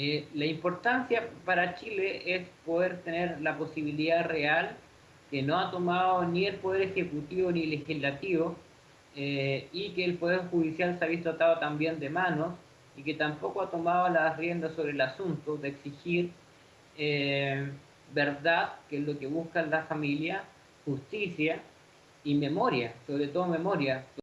Eh, la importancia para Chile es poder tener la posibilidad real que no ha tomado ni el Poder Ejecutivo ni el Legislativo eh, y que el Poder Judicial se ha visto atado también de manos y que tampoco ha tomado las riendas sobre el asunto de exigir eh, verdad, que es lo que busca la familia, justicia y memoria, sobre todo memoria.